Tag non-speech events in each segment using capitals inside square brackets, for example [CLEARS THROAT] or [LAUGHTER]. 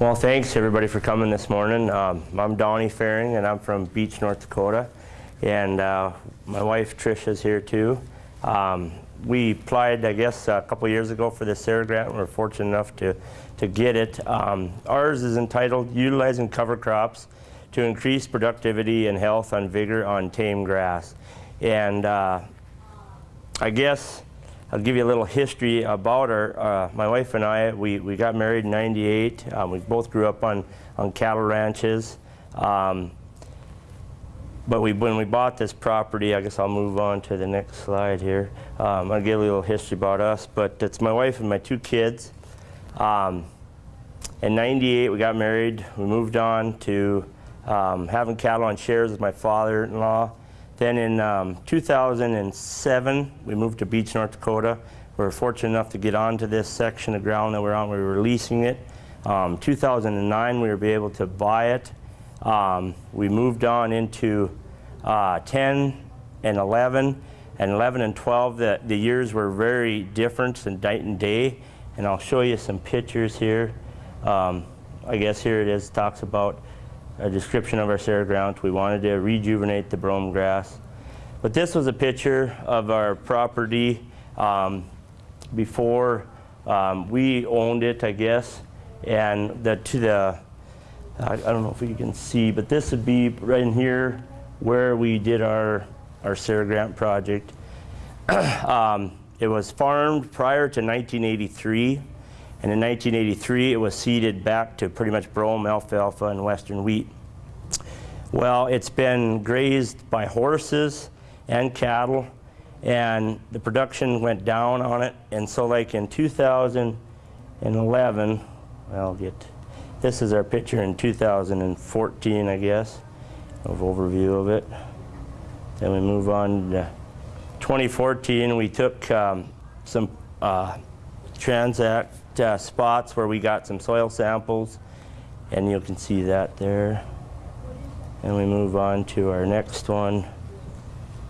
Well, thanks everybody for coming this morning. Um, I'm Donnie Faring and I'm from Beach, North Dakota. And uh, my wife Trisha's here too. Um, we applied, I guess, a couple years ago for the SARE grant. We are fortunate enough to, to get it. Um, ours is entitled Utilizing Cover Crops to Increase Productivity and Health on Vigor on Tame Grass. And uh, I guess I'll give you a little history about our, uh, my wife and I, we, we got married in 98. Um, we both grew up on, on cattle ranches. Um, but we, when we bought this property, I guess I'll move on to the next slide here. Um, I'll give a little history about us, but it's my wife and my two kids. Um, in 98, we got married. We moved on to um, having cattle on shares with my father-in-law. Then in um, 2007, we moved to Beach, North Dakota. We were fortunate enough to get onto this section of ground that we're on. We were leasing it. Um, 2009, we were able to buy it. Um, we moved on into uh, 10 and 11. And 11 and 12, the, the years were very different than night and day. And I'll show you some pictures here. Um, I guess here it is, talks about a description of our SARE grant. We wanted to rejuvenate the brome grass. But this was a picture of our property um, before um, we owned it, I guess. And the, to the, I, I don't know if you can see, but this would be right in here where we did our, our SARE grant project. [CLEARS THROAT] um, it was farmed prior to 1983. And in 1983, it was seeded back to pretty much brome, alfalfa, and western wheat. Well, it's been grazed by horses and cattle, and the production went down on it. And so like in 2011, I'll get, this is our picture in 2014, I guess, of overview of it. Then we move on to 2014, we took um, some uh, transect uh, spots where we got some soil samples and you can see that there. And we move on to our next one.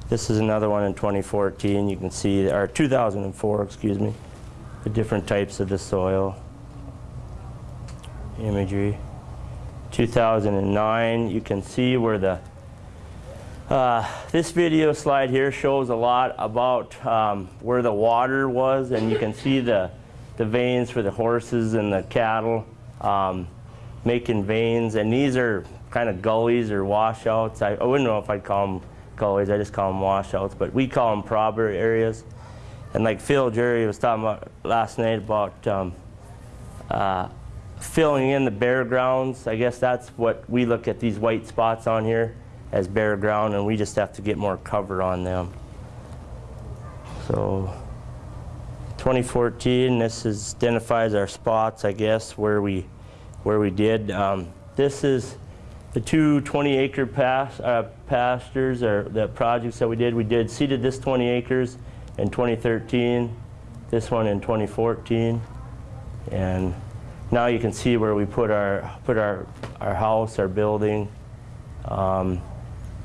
This is another one in 2014. You can see, or 2004, excuse me, the different types of the soil imagery. 2009, you can see where the, uh, this video slide here shows a lot about um, where the water was and you can see the the veins for the horses and the cattle, um, making veins. And these are kind of gullies or washouts. I, I, wouldn't know if I'd call them gullies, I just call them washouts, but we call them proper areas. And like Phil Jerry was talking about last night about um, uh, filling in the bare grounds. I guess that's what we look at these white spots on here as bare ground and we just have to get more cover on them. So 2014, this is, identifies our spots, I guess, where we, where we did. Um, this is the two 20 acre pas uh, pastures or the projects that we did. We did seeded this 20 acres in 2013, this one in 2014. And now you can see where we put our, put our, our house, our building, um,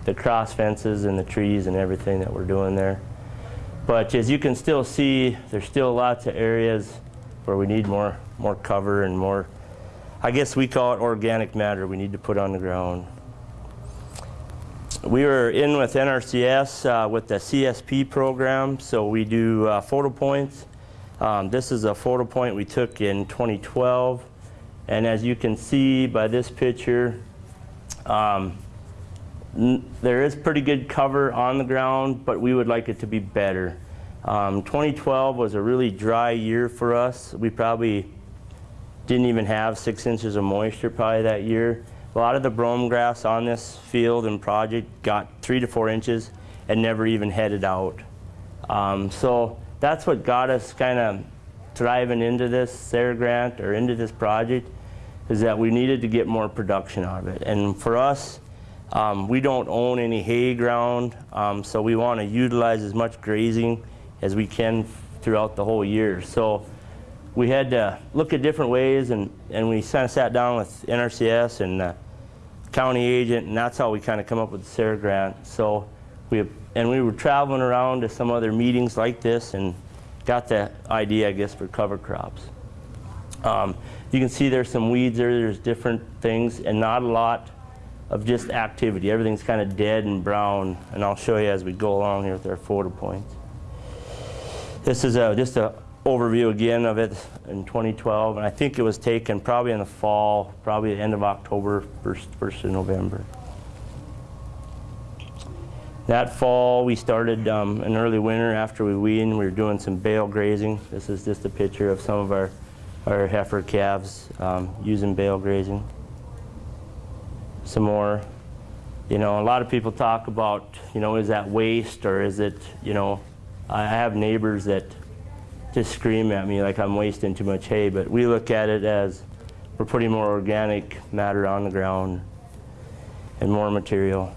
the cross fences and the trees and everything that we're doing there. But as you can still see, there's still lots of areas where we need more, more cover and more, I guess we call it organic matter we need to put on the ground. We were in with NRCS uh, with the CSP program, so we do uh, photo points. Um, this is a photo point we took in 2012. And as you can see by this picture, um, there is pretty good cover on the ground, but we would like it to be better. Um, 2012 was a really dry year for us. We probably didn't even have six inches of moisture probably that year. A lot of the brome grass on this field and project got three to four inches and never even headed out. Um, so that's what got us kind of driving into this SARE grant or into this project is that we needed to get more production out of it. And for us, um, we don't own any hay ground, um, so we want to utilize as much grazing as we can throughout the whole year. So we had to look at different ways, and, and we kind of sat down with NRCS and uh, county agent, and that's how we kind of come up with the SARE grant. So we and we were traveling around to some other meetings like this, and got the idea, I guess, for cover crops. Um, you can see there's some weeds there. There's different things, and not a lot of just activity. Everything's kind of dead and brown, and I'll show you as we go along here with our photo points. This is a, just an overview again of it in 2012, and I think it was taken probably in the fall, probably the end of October, first, first of November. That fall, we started um, an early winter after we weaned. We were doing some bale grazing. This is just a picture of some of our, our heifer calves um, using bale grazing. Some more. You know, a lot of people talk about, you know, is that waste or is it, you know, I have neighbors that just scream at me like I'm wasting too much hay, but we look at it as we're putting more organic matter on the ground and more material.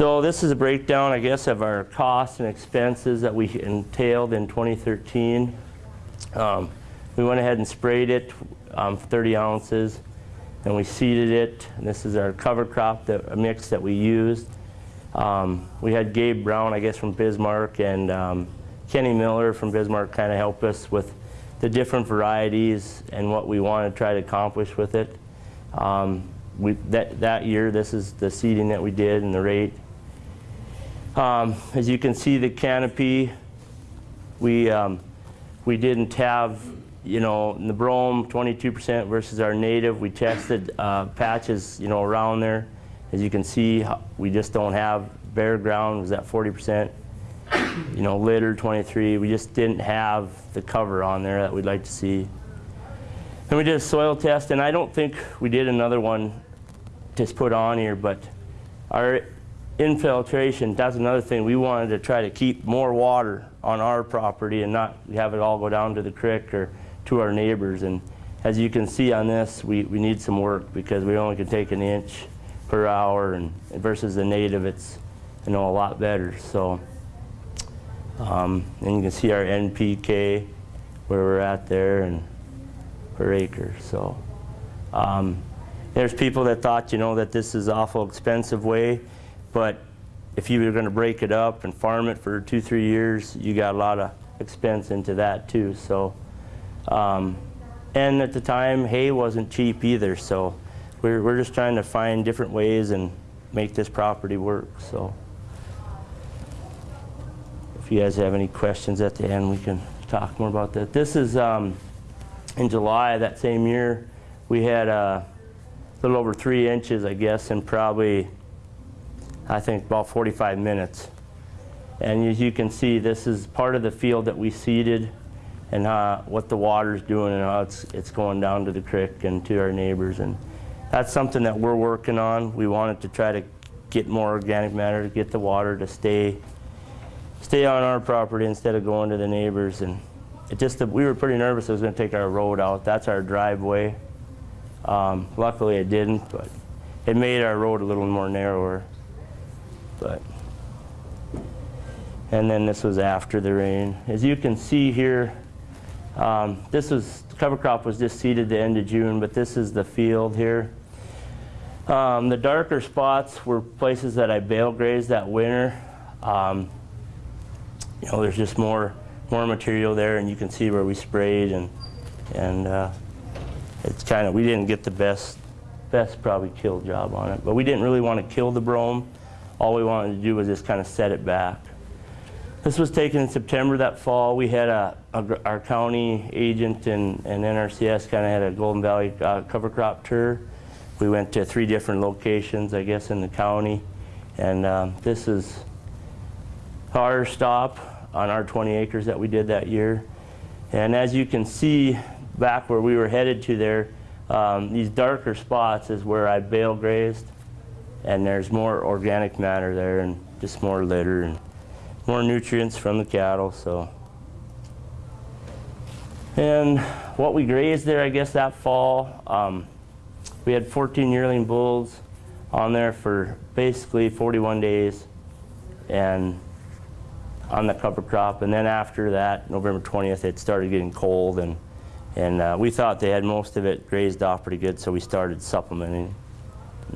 So this is a breakdown, I guess, of our costs and expenses that we entailed in 2013. Um, we went ahead and sprayed it, um, 30 ounces, and we seeded it. And this is our cover crop that, mix that we used. Um, we had Gabe Brown, I guess, from Bismarck, and um, Kenny Miller from Bismarck kind of helped us with the different varieties and what we want to try to accomplish with it. Um, we, that, that year, this is the seeding that we did and the rate. Um, as you can see, the canopy, we, um, we didn't have, you know, the brome 22% versus our native. We tested uh, patches, you know, around there. As you can see, we just don't have bare ground was at 40%. You know, litter 23. We just didn't have the cover on there that we'd like to see. And we did a soil test, and I don't think we did another one just put on here, but our infiltration, that's another thing. We wanted to try to keep more water on our property and not have it all go down to the creek or to our neighbors. And as you can see on this, we, we need some work because we only can take an inch per hour and versus the native, it's you know a lot better. So, um, and you can see our NPK where we're at there and per acre. So. Um, there's people that thought, you know, that this is awful expensive way, but if you were going to break it up and farm it for two, three years, you got a lot of expense into that too. So, um, and at the time, hay wasn't cheap either. So, we're we're just trying to find different ways and make this property work. So, if you guys have any questions at the end, we can talk more about that. This is um, in July that same year. We had a little over three inches, I guess, and probably I think about 45 minutes. And as you can see, this is part of the field that we seeded and uh, what the water's doing and how it's, it's going down to the creek and to our neighbors. And that's something that we're working on. We wanted to try to get more organic matter, to get the water to stay, stay on our property instead of going to the neighbors. And it just, we were pretty nervous it was going to take our road out. That's our driveway. Um, luckily it didn't, but it made our road a little more narrower. But and then this was after the rain. As you can see here, um, this was cover crop was just seeded the end of June, but this is the field here. Um, the darker spots were places that I bale grazed that winter. Um, you know, there's just more more material there, and you can see where we sprayed, and and uh, it's kind of we didn't get the best best probably kill job on it, but we didn't really want to kill the brome all we wanted to do was just kind of set it back. This was taken in September that fall. We had a, a our county agent and, and NRCS kind of had a Golden Valley uh, cover crop tour. We went to three different locations, I guess, in the county. And um, this is our stop on our 20 acres that we did that year. And as you can see back where we were headed to there, um, these darker spots is where I bale grazed and there's more organic matter there and just more litter and more nutrients from the cattle so and what we grazed there I guess that fall um, we had 14 yearling bulls on there for basically 41 days and on the cover crop. And then after that, November 20th, it started getting cold and, and uh, we thought they had most of it grazed off pretty good, so we started supplementing.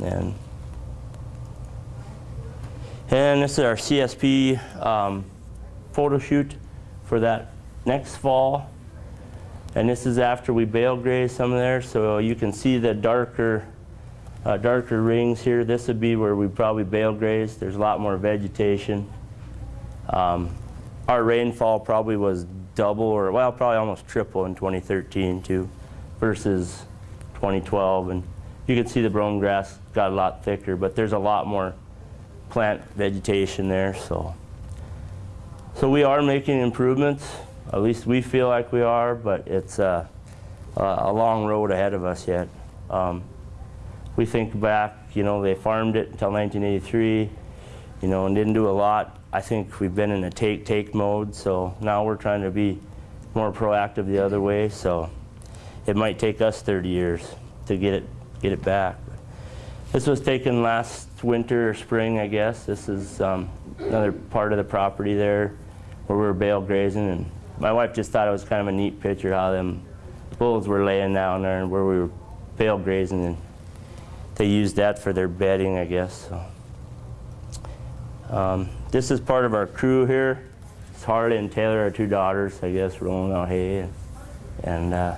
And, and this is our CSP um, photo shoot for that next fall. And this is after we bale graze some of there, so you can see the darker, uh, darker rings here. This would be where we probably bale graze. There's a lot more vegetation. Um, our rainfall probably was double or, well, probably almost triple in 2013 too, versus 2012. And you can see the brome grass got a lot thicker, but there's a lot more plant vegetation there, so. So we are making improvements. At least we feel like we are, but it's uh, a long road ahead of us yet. Um, we think back, you know, they farmed it until 1983, you know, and didn't do a lot. I think we've been in a take-take mode, so now we're trying to be more proactive the other way. So it might take us 30 years to get it get it back. This was taken last winter or spring, I guess. This is um, another part of the property there where we were bale grazing, and my wife just thought it was kind of a neat picture how them bulls were laying down there and where we were bale grazing, and they used that for their bedding, I guess. So. Um, this is part of our crew here. It's Harley and Taylor, our two daughters, I guess, rolling out hay. And, and uh,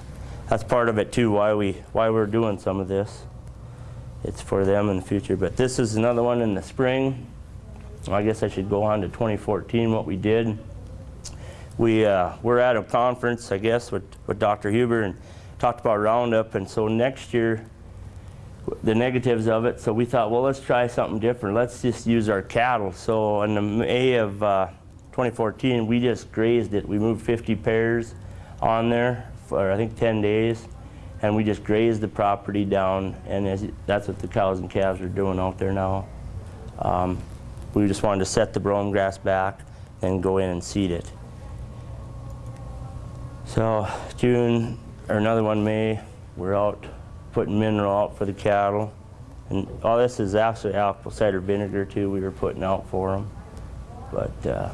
that's part of it too, why, we, why we're doing some of this. It's for them in the future. But this is another one in the spring. I guess I should go on to 2014, what we did. We uh, were at a conference, I guess, with, with Dr. Huber and talked about Roundup. And so next year, the negatives of it. So we thought, well, let's try something different. Let's just use our cattle. So in the May of uh, 2014, we just grazed it. We moved 50 pairs on there for I think 10 days, and we just grazed the property down. And as, that's what the cows and calves are doing out there now. Um, we just wanted to set the brome grass back and go in and seed it. So June, or another one May, we're out putting mineral out for the cattle. And all this is actually apple cider vinegar too we were putting out for them. But uh,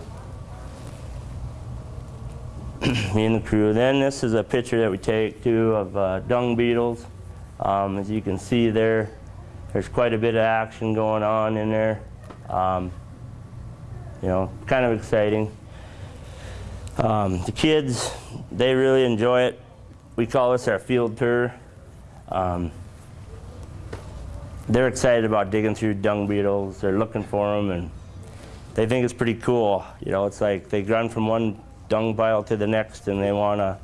[CLEARS THROAT] me and the crew. Then this is a picture that we take too of uh, dung beetles. Um, as you can see there, there's quite a bit of action going on in there. Um, you know, kind of exciting. Um, the kids, they really enjoy it. We call this our field tour. Um, they're excited about digging through dung beetles. They're looking for them, and they think it's pretty cool. You know, it's like they run from one dung pile to the next, and they wanna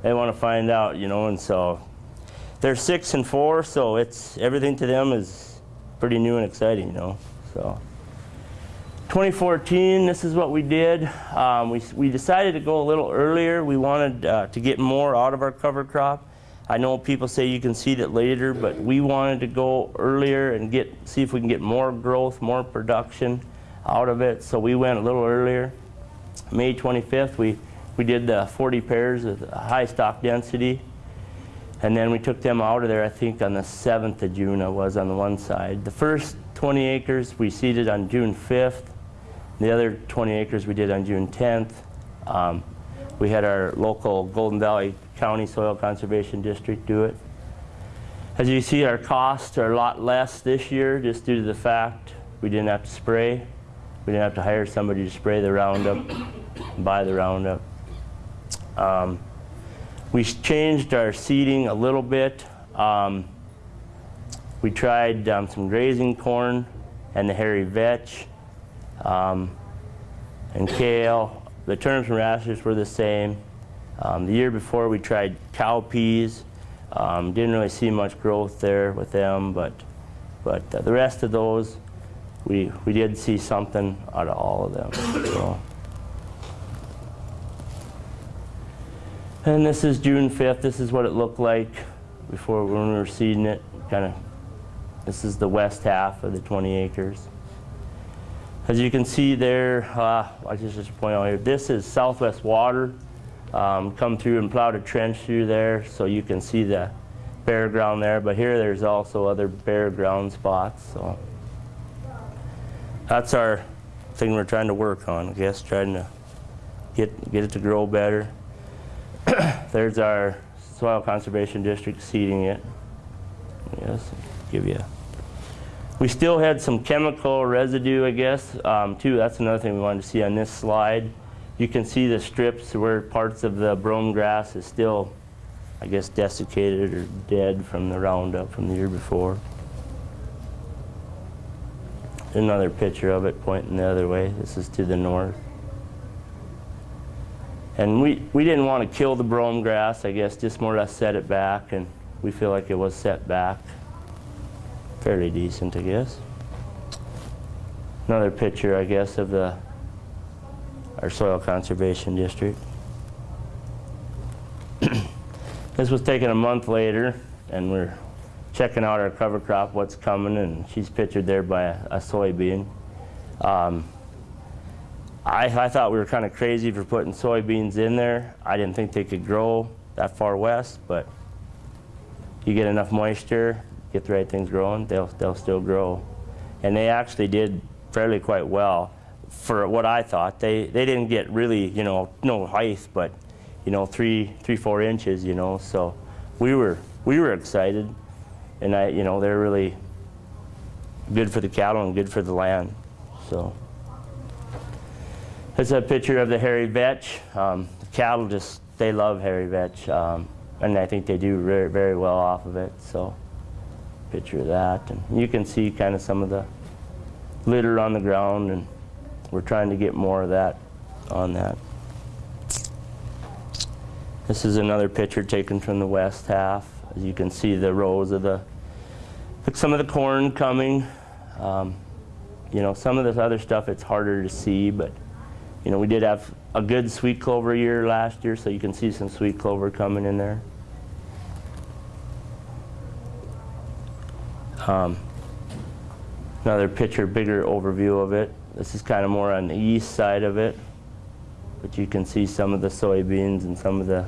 they wanna find out. You know, and so they're six and four, so it's everything to them is pretty new and exciting. You know, so. 2014, this is what we did. Um, we, we decided to go a little earlier. We wanted uh, to get more out of our cover crop. I know people say you can seed it later, but we wanted to go earlier and get see if we can get more growth, more production out of it. So we went a little earlier. May 25th, we, we did the 40 pairs of high stock density. And then we took them out of there, I think on the 7th of June, I was on the one side. The first 20 acres we seeded on June 5th. The other 20 acres we did on June 10th. Um, we had our local Golden Valley County Soil Conservation District do it. As you see, our costs are a lot less this year just due to the fact we didn't have to spray. We didn't have to hire somebody to spray the Roundup, buy the Roundup. Um, we changed our seeding a little bit. Um, we tried um, some grazing corn and the hairy vetch um, and kale. The turnips and radishes were the same. Um, the year before we tried cowpeas. Um, didn't really see much growth there with them, but but uh, the rest of those, we we did see something out of all of them. So. And this is June 5th. This is what it looked like before when we were seeding it. Kind of. This is the west half of the 20 acres. As you can see there, uh, I just just point out here. This is Southwest Water um, come through and plowed a trench through there so you can see the bare ground there. But here there's also other bare ground spots. So that's our thing we're trying to work on, I guess, trying to get, get it to grow better. [COUGHS] There's our soil conservation district seeding it. Yes, give you. We still had some chemical residue, I guess, um, too. That's another thing we wanted to see on this slide. You can see the strips where parts of the brome grass is still, I guess, desiccated or dead from the Roundup from the year before. Another picture of it pointing the other way. This is to the north. And we, we didn't want to kill the brome grass, I guess, just more or less set it back, and we feel like it was set back. Fairly decent, I guess. Another picture, I guess, of the our soil conservation district. [CLEARS THROAT] this was taken a month later, and we're checking out our cover crop, what's coming, and she's pictured there by a, a soybean. Um, I, I thought we were kind of crazy for putting soybeans in there. I didn't think they could grow that far west, but you get enough moisture, get the right things growing, they'll, they'll still grow. And they actually did fairly quite well for what I thought. They, they didn't get really, you know, no height, but, you know, three, three, four inches, you know, so we were, we were excited. And I, you know, they're really good for the cattle and good for the land, so. that's a picture of the hairy vetch. Um, the cattle just, they love hairy vetch. Um, and I think they do very, very well off of it. So, picture of that. And you can see kind of some of the litter on the ground and we're trying to get more of that on that. This is another picture taken from the west half. As you can see the rows of the, some of the corn coming. Um, you know, some of this other stuff it's harder to see, but you know, we did have a good sweet clover year last year, so you can see some sweet clover coming in there. Um, another picture, bigger overview of it. This is kind of more on the east side of it, but you can see some of the soybeans and some of the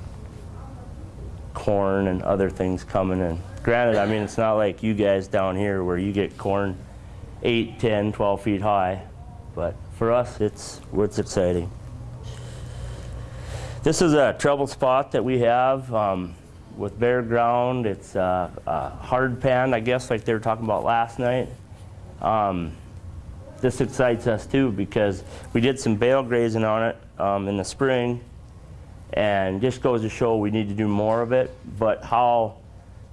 corn and other things coming in. Granted, I mean, it's not like you guys down here where you get corn 8, 10, 12 feet high, but for us, it's, it's exciting. This is a trouble spot that we have um, with bare ground. It's a, a, hard pan, I guess, like they were talking about last night. Um, this excites us too because we did some bale grazing on it um, in the spring and just goes to show we need to do more of it. But how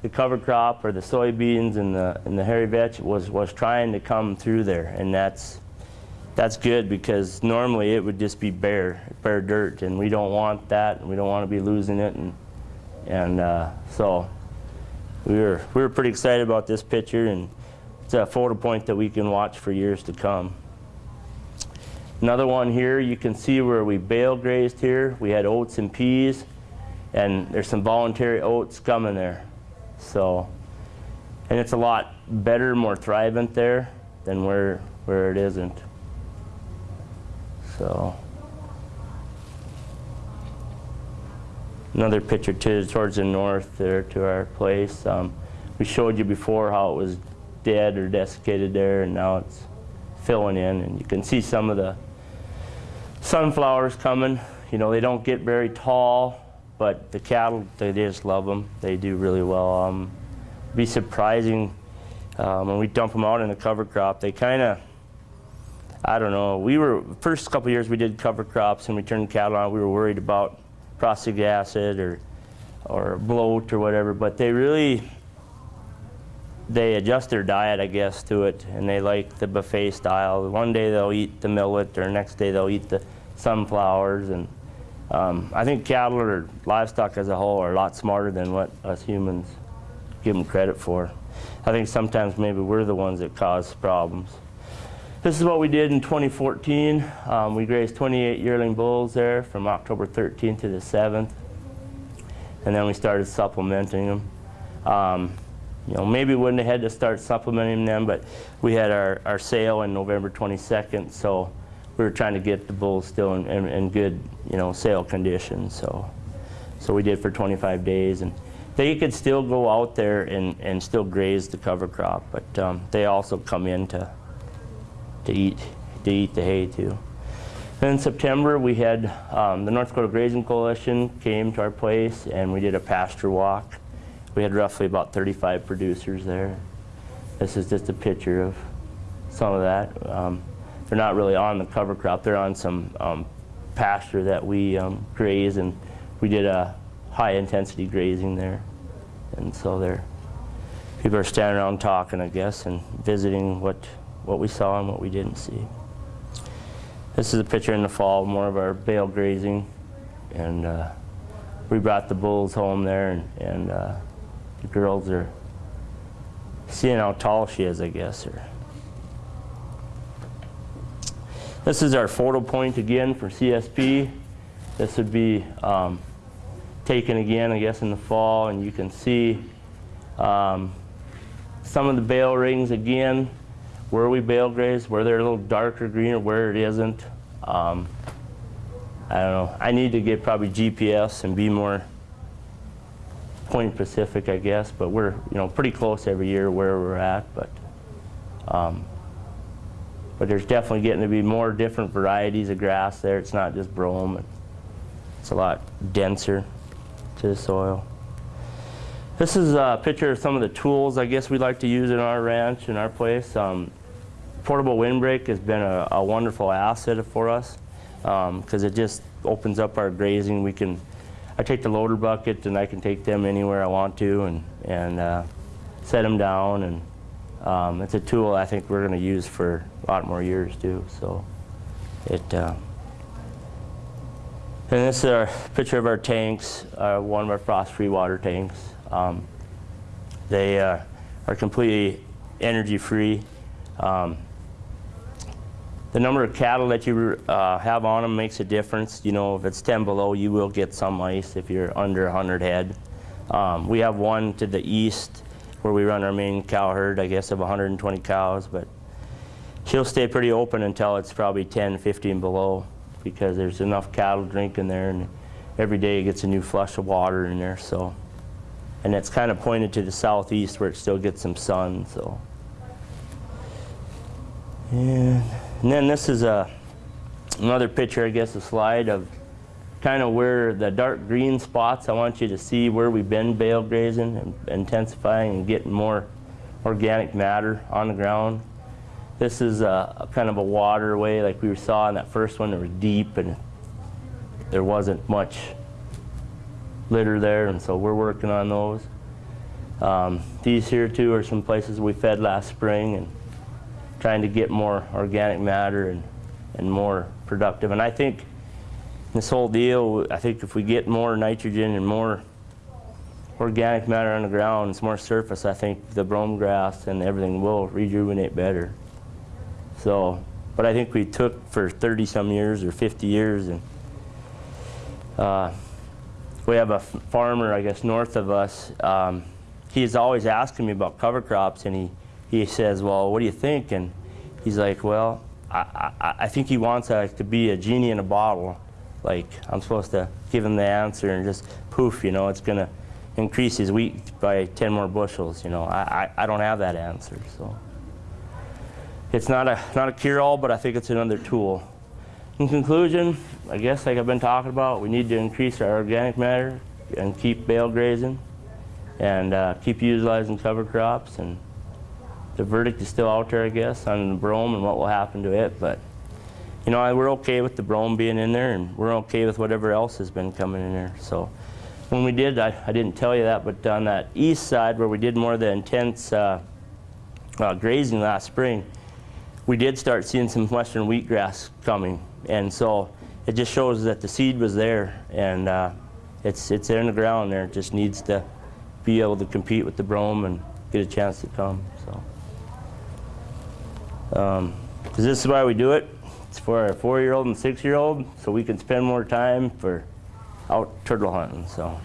the cover crop or the soybeans and the, and the hairy vetch was, was trying to come through there and that's that's good because normally it would just be bare, bare dirt, and we don't want that, and we don't want to be losing it, and and uh, so we were we were pretty excited about this picture, and it's a photo point that we can watch for years to come. Another one here, you can see where we bale grazed here. We had oats and peas, and there's some voluntary oats coming there. So, and it's a lot better, more thrivant there than where where it isn't. So another picture to, towards the north there to our place. Um, we showed you before how it was dead or desiccated there and now it's filling in and you can see some of the sunflowers coming. You know, they don't get very tall, but the cattle, they just love them. They do really well. Um, be surprising um, when we dump them out in the cover crop. They kind of I don't know. We were first couple years we did cover crops and we turned cattle on. We were worried about prussic acid or or bloat or whatever, but they really they adjust their diet, I guess, to it, and they like the buffet style. One day they'll eat the millet, or next day they'll eat the sunflowers, and um, I think cattle or livestock as a whole are a lot smarter than what us humans give them credit for. I think sometimes maybe we're the ones that cause problems. This is what we did in 2014. Um, we grazed 28 yearling bulls there from October 13th to the 7th. And then we started supplementing them. Um, you know, maybe wouldn't have had to start supplementing them, but we had our, our sale in November 22nd, so we were trying to get the bulls still in, in, in good, you know, sale condition. So, so we did for 25 days, and they could still go out there and, and still graze the cover crop, but um, they also come in to to eat to eat the hay too. Then in September, we had um, the North Dakota Grazing Coalition came to our place and we did a pasture walk. We had roughly about 35 producers there. This is just a picture of some of that. Um, they're not really on the cover crop. They're on some um, pasture that we um, graze and we did a high intensity grazing there. And so people are standing around talking, I guess, and visiting what, what we saw and what we didn't see. This is a picture in the fall, more of our bale grazing. And uh, we brought the bulls home there and, and uh, the girls are seeing how tall she is, I guess. Or this is our photo point again for CSP. This would be um, taken again, I guess, in the fall, and you can see um, some of the bale rings again, where we bale graze, where they're a little darker green or where it isn't. Um, I don't know. I need to get probably GPS and be more point specific, I guess, but we're you know pretty close every year where we're at, but um, but there's definitely getting to be more different varieties of grass there. It's not just brome. It's a lot denser to the soil. This is a picture of some of the tools I guess we like to use in our ranch, in our place. Um, portable windbreak has been a, a wonderful asset for us because um, it just opens up our grazing. We can, I take the loader bucket and I can take them anywhere I want to and, and uh, set them down. And um, it's a tool I think we're going to use for a lot more years too. So it. Uh, and this is a picture of our tanks, uh, one of our frost-free water tanks. Um, they uh, are completely energy-free. Um, the number of cattle that you uh, have on them makes a difference. You know, if it's 10 below, you will get some ice if you're under 100 head. Um, we have one to the east where we run our main cow herd, I guess, of 120 cows, but she'll stay pretty open until it's probably 10, 15 below because there's enough cattle drinking there and every day it gets a new flush of water in there so. And it's kind of pointed to the southeast where it still gets some sun so. And, and then this is a another picture I guess a slide of kind of where the dark green spots I want you to see where we've been bale grazing and intensifying and getting more organic matter on the ground this is a, a, kind of a waterway like we saw in that first one. It was deep and there wasn't much litter there, and so we're working on those. Um, these here too are some places we fed last spring and trying to get more organic matter and, and more productive. And I think this whole deal, I think if we get more nitrogen and more organic matter on the ground, it's more surface, I think the brome grass and everything will rejuvenate better. So, but I think we took for 30 some years or 50 years and uh, we have a farmer, I guess, north of us. Um, he's always asking me about cover crops and he, he says, well, what do you think? And he's like, well, I, I, I think he wants uh, to be a genie in a bottle. Like I'm supposed to give him the answer and just poof, you know, it's gonna increase his wheat by 10 more bushels. You know, I, I, I don't have that answer, so it's not a, not a cure-all, but I think it's another tool. In conclusion, I guess like I've been talking about, we need to increase our organic matter and keep bale grazing and uh, keep utilizing cover crops. And the verdict is still out there, I guess, on the brome and what will happen to it. But, you know, we're okay with the brome being in there and we're okay with whatever else has been coming in there. So when we did, I, I didn't tell you that, but on that east side where we did more of the intense uh, uh, grazing last spring, we did start seeing some western wheatgrass coming. And so it just shows that the seed was there and uh, it's, it's in the ground there. It just needs to be able to compete with the brome and get a chance to come. So, um, this is why we do it. It's for our four-year-old and six-year-old, so we can spend more time for out turtle hunting. So,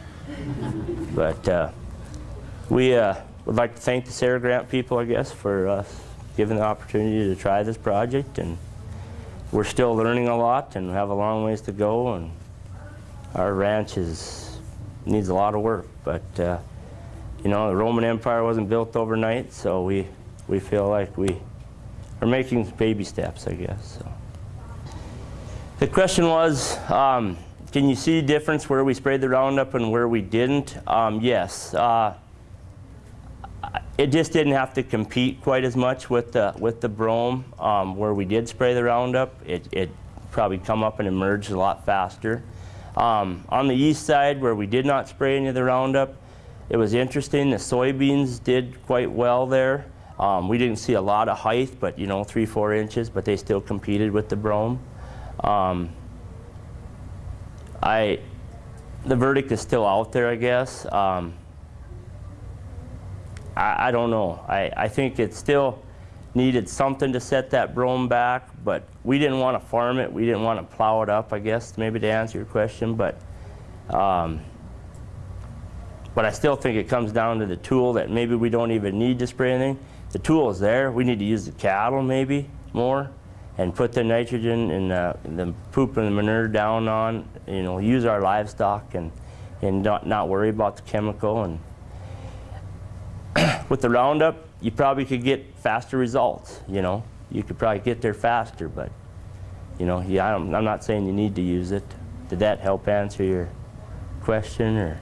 [LAUGHS] but uh, we uh, would like to thank the SARE grant people, I guess, for us given the opportunity to try this project and we're still learning a lot and have a long ways to go and our ranch is needs a lot of work but uh, you know the Roman Empire wasn't built overnight so we we feel like we are making baby steps, I guess. So. The question was, um, can you see difference where we sprayed the Roundup and where we didn't? Um, yes. Uh, it just didn't have to compete quite as much with the with the brome. Um, where we did spray the Roundup, it, it probably come up and emerged a lot faster. Um, on the east side, where we did not spray any of the Roundup, it was interesting. The soybeans did quite well there. Um, we didn't see a lot of height, but you know, three, four inches, but they still competed with the brome. Um, I, the verdict is still out there, I guess. Um, I, I don't know. I, I think it still needed something to set that brome back, but we didn't want to farm it. We didn't want to plow it up, I guess, maybe to answer your question. But, um, but I still think it comes down to the tool that maybe we don't even need to spray anything. The tool is there. We need to use the cattle maybe more and put the nitrogen and the, the poop and the manure down on, you know, use our livestock and, and not, not worry about the chemical. And [CLEARS THROAT] with the Roundup, you probably could get faster results, you know. You could probably get there faster, but, you know, yeah, I'm, I'm not saying you need to use it. Did that help answer your question or?